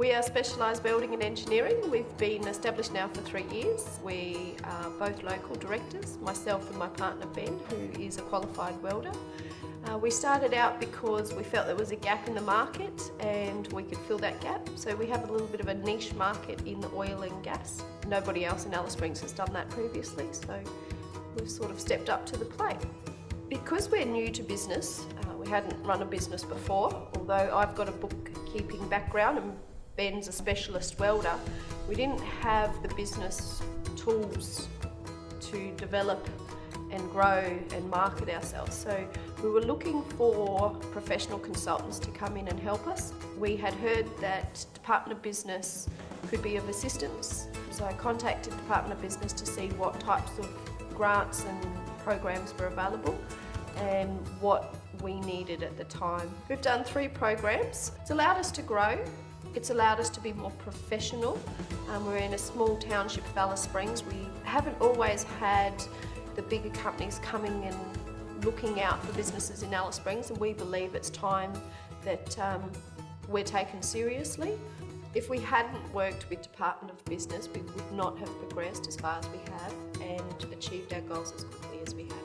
We are specialised welding and engineering. We've been established now for three years. We are both local directors, myself and my partner Ben, who is a qualified welder. Uh, we started out because we felt there was a gap in the market and we could fill that gap. So we have a little bit of a niche market in the oil and gas. Nobody else in Alice Springs has done that previously, so we've sort of stepped up to the plate. Because we're new to business, uh, we hadn't run a business before, although I've got a bookkeeping background and Ben's a specialist welder, we didn't have the business tools to develop and grow and market ourselves. So we were looking for professional consultants to come in and help us. We had heard that Department of Business could be of assistance. So I contacted Department of Business to see what types of grants and programs were available and what we needed at the time. We've done three programs. It's allowed us to grow it's allowed us to be more professional. Um, we're in a small township of Alice Springs. We haven't always had the bigger companies coming and looking out for businesses in Alice Springs and we believe it's time that um, we're taken seriously. If we hadn't worked with Department of Business, we would not have progressed as far as we have and achieved our goals as quickly as we have.